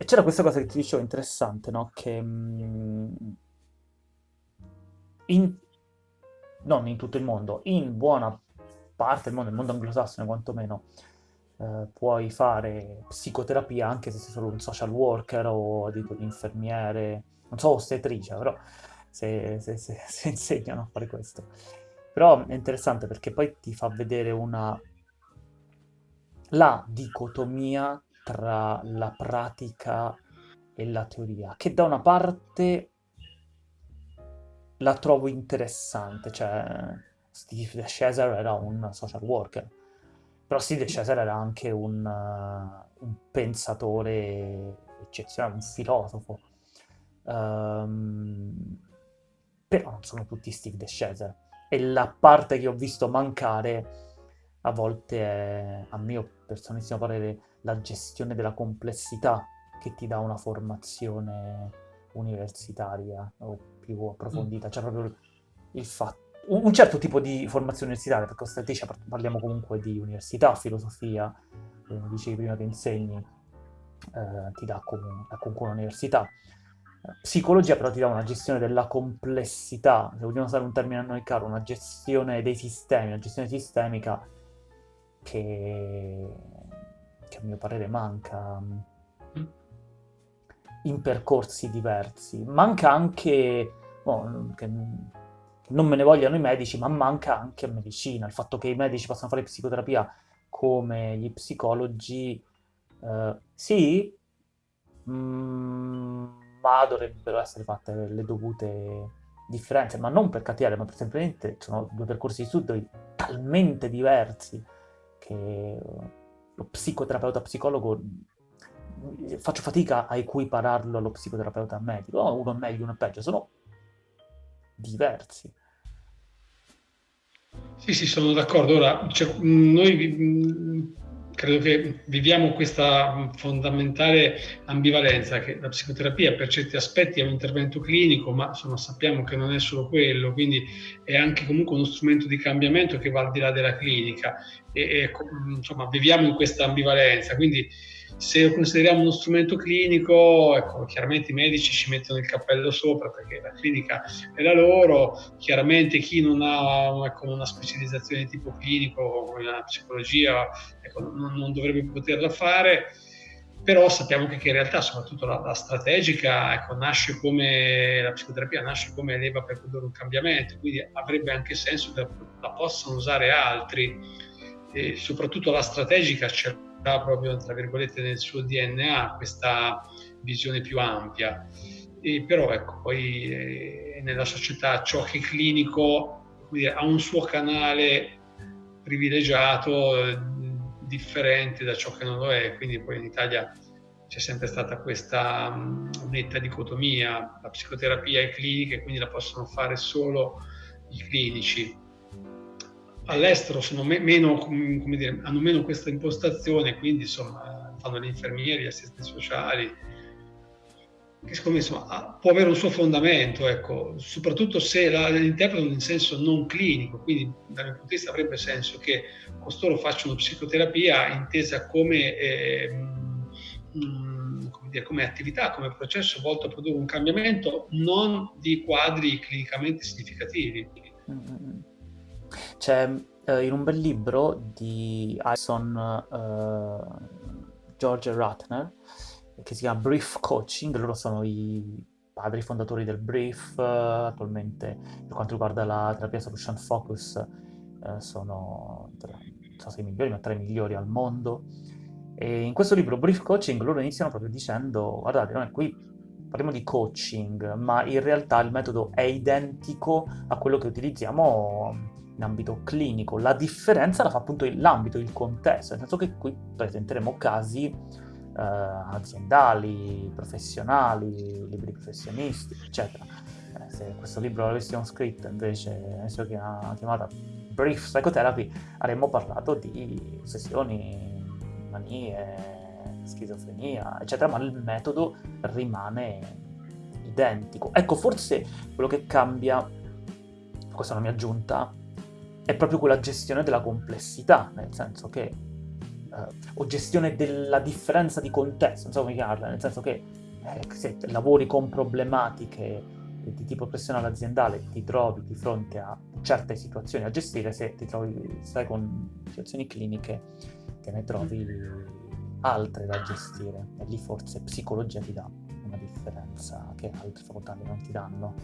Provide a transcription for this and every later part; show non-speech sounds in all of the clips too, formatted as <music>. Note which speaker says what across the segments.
Speaker 1: e c'era questa cosa che ti dicevo interessante, no? Che mm, in, non in tutto il mondo, in buona parte del mondo, nel mondo anglosassone quantomeno, eh, puoi fare psicoterapia anche se sei solo un social worker o dico un infermiere, non so, ostetrice, però se, se, se, <laughs> se insegnano a fare questo. Però è interessante perché poi ti fa vedere una... la dicotomia tra la pratica e la teoria, che da una parte la trovo interessante, cioè Steve Cesar era un social worker, però Steve Cesar era anche un, uh, un pensatore eccezionale, un filosofo. Um, però non sono tutti Steve De Cesar. E la parte che ho visto mancare a volte è, a mio personalissimo parere, la gestione della complessità che ti dà una formazione universitaria o più approfondita, mm. cioè proprio il fatto un certo tipo di formazione universitaria, perché ostetricia parliamo comunque di università, filosofia, come dicevi prima che insegni, eh, ti dà comunque, comunque un'università. Psicologia però ti dà una gestione della complessità, se vogliamo usare un termine a noi caro, una gestione dei sistemi, una gestione sistemica che, che a mio parere manca mm. in percorsi diversi. Manca anche, oh, che non me ne vogliano i medici, ma manca anche medicina. Il fatto che i medici possano fare psicoterapia come gli psicologi, eh, sì, mm, ma dovrebbero essere fatte le dovute differenze, ma non per cattiveria, ma per semplicemente sono due percorsi di studio talmente diversi che lo psicoterapeuta psicologo faccio fatica a equipararlo allo psicoterapeuta medico, oh, uno è meglio, uno è peggio, sono diversi.
Speaker 2: Sì, sì, sono d'accordo. Ora, cioè, noi credo che viviamo questa fondamentale ambivalenza che la psicoterapia per certi aspetti è un intervento clinico, ma insomma, sappiamo che non è solo quello, quindi è anche comunque uno strumento di cambiamento che va al di là della clinica e, e insomma, viviamo in questa ambivalenza. Quindi se lo consideriamo uno strumento clinico, ecco, chiaramente i medici ci mettono il cappello sopra perché la clinica è la loro, chiaramente chi non ha ecco, una specializzazione di tipo clinico come la psicologia ecco, non, non, dovrebbe poterla fare, però sappiamo che, in realtà soprattutto la, la strategica ecco, nasce come, la psicoterapia nasce come leva per produrre un cambiamento, quindi avrebbe anche senso che la possano usare altri e soprattutto la strategica c'è proprio, tra virgolette, nel suo DNA questa visione più ampia. E però ecco, poi eh, nella società ciò che è clinico dire, ha un suo canale privilegiato, eh, differente da ciò che non lo è, quindi poi in Italia c'è sempre stata questa mh, netta dicotomia, la psicoterapia e clinica, quindi la possono fare solo i clinici all'estero meno, dire, hanno meno questa impostazione, quindi insomma fanno gli infermieri, gli assistenti sociali, che secondo me insomma, può avere un suo fondamento, ecco, soprattutto se la, interpretano in senso non clinico, quindi dal mio punto di vista avrebbe senso che costoro facciano psicoterapia intesa come, eh, mh, come, dire, come attività, come processo volto a produrre un cambiamento non di quadri clinicamente significativi. Mm-hmm.
Speaker 1: C'è eh, in un bel libro di Alison eh, George Ratner che si chiama Brief Coaching, loro sono i padri fondatori del Brief, eh, attualmente per quanto riguarda la terapia solution focus eh, sono tra, so se i migliori, ma tra i migliori al mondo. E in questo libro Brief Coaching loro iniziano proprio dicendo, guardate, noi qui parliamo di coaching, ma in realtà il metodo è identico a quello che utilizziamo in ambito clinico. La differenza la fa appunto l'ambito, il contesto, nel senso che qui presenteremo casi eh, aziendali, professionali, libri professionisti, eccetera. Eh, se questo libro l'avessimo scritto invece, adesso che ha chiamata Brief Psychotherapy, avremmo parlato di ossessioni, manie, schizofrenia, eccetera, ma il metodo rimane identico. Ecco, forse quello che cambia, questa è una mia aggiunta, è proprio quella gestione della complessità, nel senso che o gestione della differenza di contesto, non so come chiamarla, nel senso che eh, se lavori con problematiche di tipo professionale aziendale ti trovi di fronte a certe situazioni a gestire, se ti trovi, stai con situazioni cliniche te ne trovi altre da gestire e lì forse psicologia ti dà una differenza che altre facoltà non ti danno.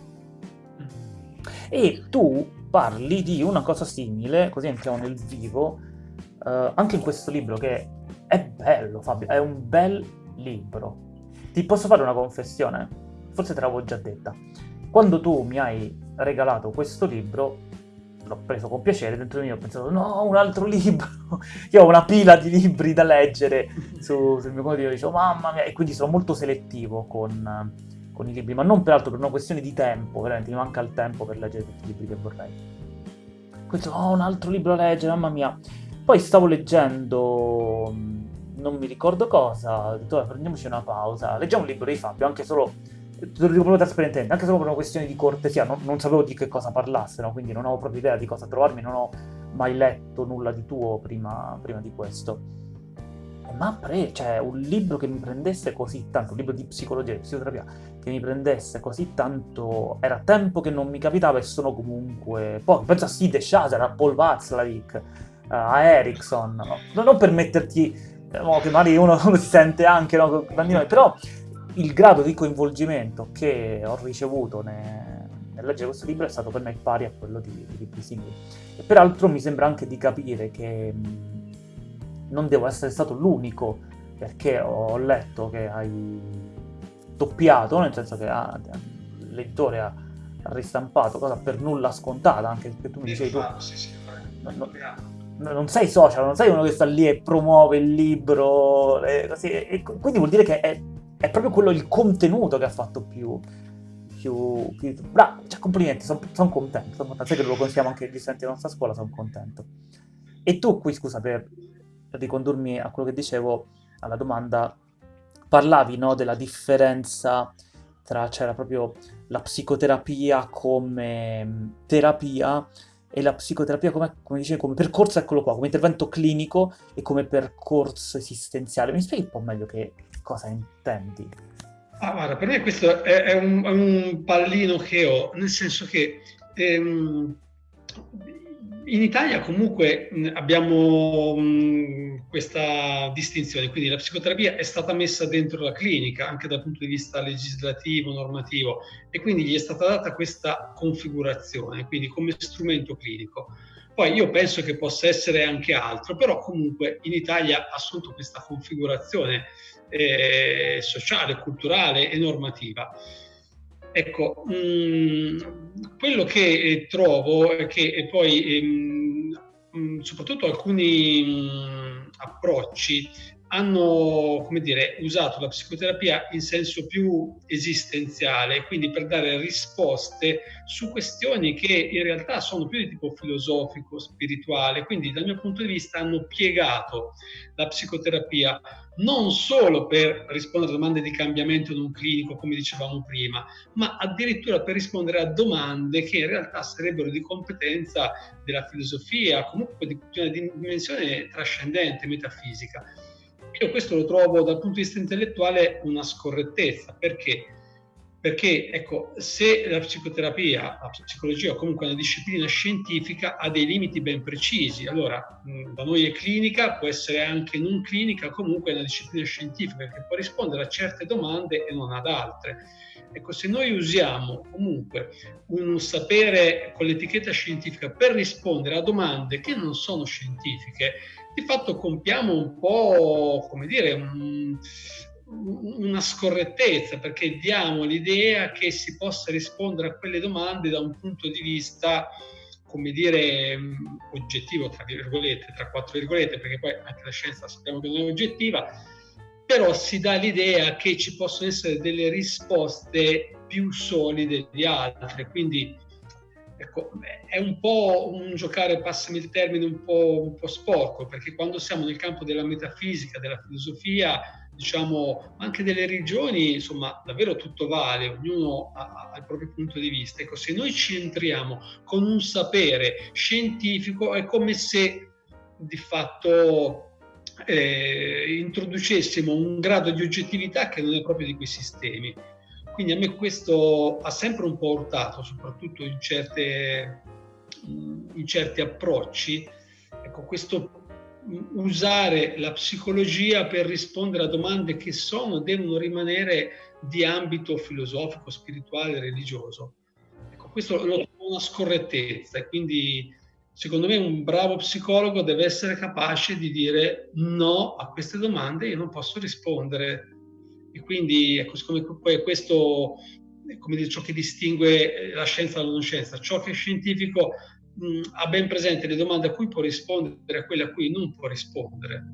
Speaker 1: E tu parli di una cosa simile, così entriamo nel vivo, eh, anche in questo libro che è bello Fabio, è un bel libro. Ti posso fare una confessione? Forse te l'avevo già detta. Quando tu mi hai regalato questo libro, l'ho preso con piacere, dentro di me ho pensato no, un altro <laughs> libro, io ho una pila di libri da leggere su, sul mio computer, dicevo mamma mia, e quindi sono molto selettivo con, con, i libri, ma non peraltro per una questione di tempo, veramente mi manca il tempo per leggere tutti i libri che vorrei. Questo, oh, un altro libro da leggere, mamma mia. Poi stavo leggendo, non mi ricordo cosa, ho detto, prendiamoci una pausa, leggiamo un libro di Fabio, anche solo te lo dico proprio trasparentemente, anche solo per una questione di cortesia, non, non sapevo di che cosa parlassero, quindi non avevo proprio idea di cosa trovarmi, non ho mai letto nulla di tuo prima, prima di questo. Ma cioè, un libro che mi prendesse così tanto, un libro di psicologia e psicoterapia, che mi prendesse così tanto, era tempo che non mi capitava e sono comunque pochi. Penso a Sid Shazer, a Paul Václavic, a Erickson, no? non per metterti, no, che magari uno, <laughs> si sente anche, no, però il grado di coinvolgimento che ho ricevuto ne, nel leggere questo libro è stato per me pari a quello di, di libri simili. E peraltro mi sembra anche di capire che non devo essere stato l'unico, perché ho letto che hai doppiato, nel senso che ah, l'editore ha, ha ristampato, cosa per nulla scontata, anche perché tu mi dicevi tu... Sì, sì, non, non sei social, non sei uno che sta lì e promuove il libro, e così, e quindi vuol dire che è è proprio quello il contenuto che ha fatto più... più, più... Bravo, cioè complimenti, sono son contento, sono contento. Sai che lo consigliamo anche agli studenti della nostra scuola, sono contento. E tu qui, scusa, per ricondurmi a quello che dicevo, alla domanda, parlavi no, della differenza tra, c'era proprio la psicoterapia come terapia e la psicoterapia come, come dicevi, come percorso, eccolo qua, come intervento clinico e come percorso esistenziale. Mi spieghi un po' meglio che cosa intendi?
Speaker 2: Ah, guarda, per me questo è, è, un, è, un, pallino che ho, nel senso che ehm, in Italia comunque abbiamo questa distinzione, quindi la psicoterapia è stata messa dentro la clinica anche dal punto di vista legislativo, normativo e quindi gli è stata data questa configurazione, quindi come strumento clinico. Poi io penso che possa essere anche altro, però comunque in Italia ha assunto questa configurazione eh, sociale, culturale e normativa. Ecco, mh, mm, quello che eh, trovo è che poi, mh, ehm, soprattutto alcuni mh, approcci hanno come dire, usato la psicoterapia in senso più esistenziale, quindi per dare risposte su questioni che in realtà sono più di tipo filosofico, spirituale, quindi dal mio punto di vista hanno piegato la psicoterapia non solo per rispondere a domande di cambiamento non clinico, come dicevamo prima, ma addirittura per rispondere a domande che in realtà sarebbero di competenza della filosofia, comunque di una dimensione trascendente, metafisica. Io questo lo trovo dal punto di vista intellettuale una scorrettezza, perché? Perché ecco, se la psicoterapia, la psicologia o comunque una disciplina scientifica ha dei limiti ben precisi, allora da noi è clinica, può essere anche non clinica, comunque è una disciplina scientifica che può rispondere a certe domande e non ad altre. Ecco, se noi usiamo comunque un sapere con l'etichetta scientifica per rispondere a domande che non sono scientifiche, di fatto compiamo un po', come dire, un, una scorrettezza perché diamo l'idea che si possa rispondere a quelle domande da un punto di vista come dire oggettivo tra virgolette tra quattro virgolette perché poi anche la scienza sappiamo che non è oggettiva però si dà l'idea che ci possono essere delle risposte più solide di altre. Quindi ecco, è un po' un giocare, passami il termine, un po', un po' sporco, perché quando siamo nel campo della metafisica, della filosofia, diciamo, anche delle religioni, insomma, davvero tutto vale, ognuno ha, ha, il proprio punto di vista. Ecco, se noi ci entriamo con un sapere scientifico, è come se di fatto eh, introducessimo un grado di oggettività che non è proprio di quei sistemi. Quindi a me questo ha sempre un po' urtato, soprattutto in, certe, in certi approcci. Ecco, questo usare la psicologia per rispondere a domande che sono, devono rimanere di ambito filosofico, spirituale, religioso. Ecco, questo lo trovo una scorrettezza e quindi secondo me un bravo psicologo deve essere capace di dire no a queste domande, io non posso rispondere. E quindi ecco, siccome poi questo come dire, ciò che distingue la scienza dalla non scienza, ciò che è scientifico mh, ha ben presente le domande a cui può rispondere e a quelle a cui non può rispondere.